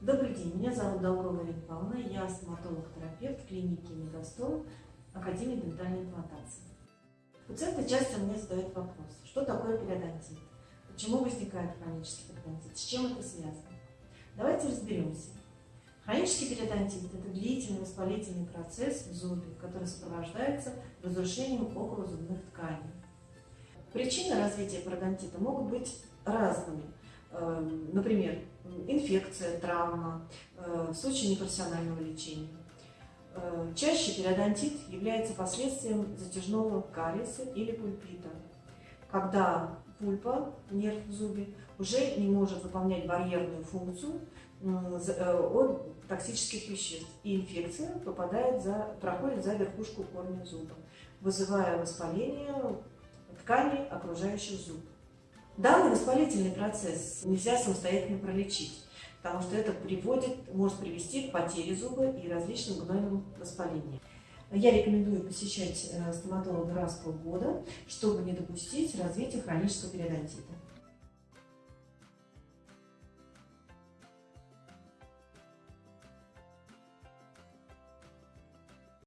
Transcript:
Добрый день, меня зовут Даурова Ирина Павловна, я стоматолог-терапевт клиники Мегастом, Академии дентальной имплантации. Пациенты часто мне задают вопрос, что такое периодонтит, почему возникает хронический периодонтит, с чем это связано. Давайте разберемся. Хронический периодонтит – это длительный воспалительный процесс в зубе, который сопровождается разрушением околозубных тканей. Причины развития пародонтита могут быть разными. Эм, например, инфекция, травма, э, в случае непрофессионального лечения. Э, чаще периодонтит является последствием затяжного кариеса или пульпита, когда пульпа, нерв в зубе, уже не может выполнять барьерную функцию э, от токсических веществ, и инфекция попадает за, проходит за верхушку корня зуба, вызывая воспаление тканей, окружающих зуб. Данный воспалительный процесс нельзя самостоятельно пролечить, потому что это приводит, может привести к потере зуба и различным гнойным воспалениям. Я рекомендую посещать э, стоматолога раз в полгода, чтобы не допустить развития хронического периодонтита.